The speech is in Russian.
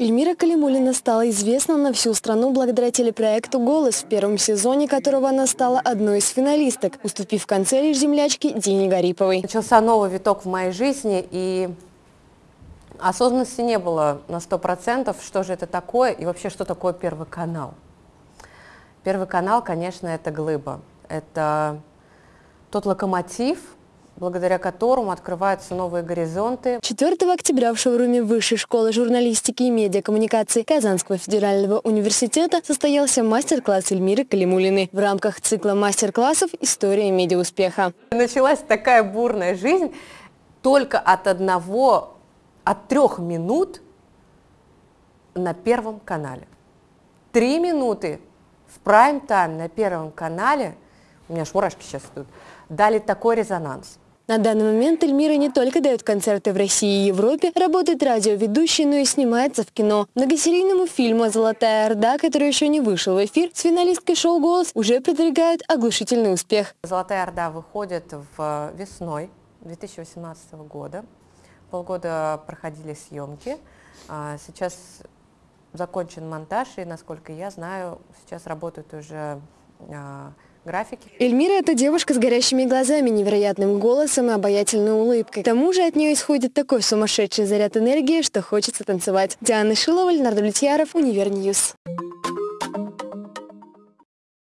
Эльмира Калимулина стала известна на всю страну благодаря телепроекту «Голос», в первом сезоне которого она стала одной из финалисток, уступив в конце лишь землячке Дине Гариповой. Начался новый виток в моей жизни, и осознанности не было на сто процентов, что же это такое и вообще, что такое Первый канал. Первый канал, конечно, это глыба. Это тот локомотив, благодаря которому открываются новые горизонты. 4 октября в шоуруме Высшей школы журналистики и медиакоммуникации Казанского федерального университета состоялся мастер-класс Эльмиры Калимулиной в рамках цикла мастер-классов «История медиауспеха». Началась такая бурная жизнь только от одного, от трех минут на Первом канале. Три минуты в прайм-тайм на Первом канале, у меня аж мурашки сейчас идут, дали такой резонанс. На данный момент Эльмира не только дает концерты в России и Европе, работает радиоведущей, но и снимается в кино. Многосерийному фильму «Золотая Орда», который еще не вышел в эфир, с финалисткой шоу «Голос» уже продвигает оглушительный успех. «Золотая Орда» выходит в весной 2018 года. Полгода проходили съемки. А сейчас закончен монтаж, и, насколько я знаю, сейчас работают уже а, графики. Эльмира – это девушка с горящими глазами, невероятным голосом и обаятельной улыбкой. К тому же от нее исходит такой сумасшедший заряд энергии, что хочется танцевать. Диана Шилова, Леонард Влетьяров, Univer News.